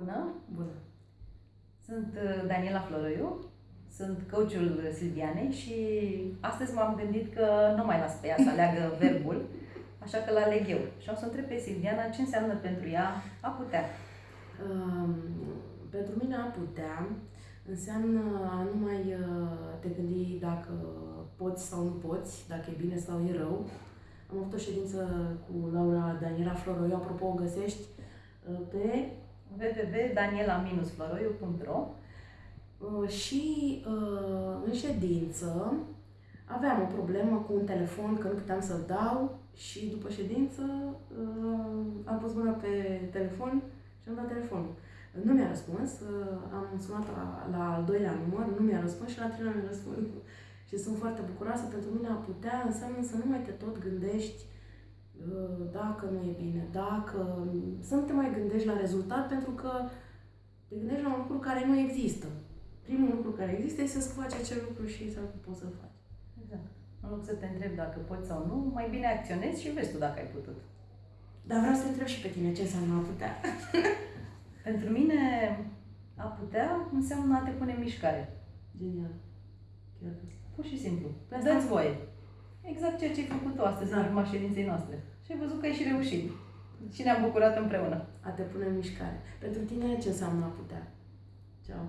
Bună! Bună! Sunt uh, Daniela Floroiu, sunt coachul Silvianei și astăzi m-am gândit că nu mai las pe ea să aleagă verbul, așa că l-aleg eu. Și am să întreb pe Silviana ce înseamnă pentru ea a putea. Um, pentru mine a putea înseamnă a nu mai uh, te gândi dacă poți sau nu poți, dacă e bine sau e rău. Am avut o ședință cu Laura Daniela Floroiu, apropo o găsești uh, pe www.daniela-floroiu.ro Uh, și uh, în ședință aveam o problemă cu un telefon, că nu puteam să-l dau și după ședință uh, am pus mâna pe telefon și am dat telefonul. Nu mi-a răspuns, uh, am sunat la, la al doilea număr, nu mi-a răspuns și la al treilea mi-a răspuns. și sunt foarte bucuroasă, pentru mine a putea înseamnă să nu mai te tot gândești uh, dacă nu e bine, dacă... Să nu te mai gândești la rezultat, pentru că te gândești la un lucru care nu există primul lucru care există este să faci acel lucru și să poți să-l faci. Exact. În loc să te întrebi dacă poți sau nu, mai bine acționezi și vezi tu dacă ai putut. Dar vreau să te întreb și pe tine ce înseamnă a putea. Pentru mine, a putea înseamnă a te pune în mișcare. Genial. Chiar. Pur și simplu. Pe Dă-ți voie. Exact ceea ce ai făcut tu astăzi Da. în urma ședinței noastre. Și ai văzut că ai și reușit. Și ne-am bucurat împreună. A te pune în mișcare. Pentru tine ce înseamnă a putea? Ceau.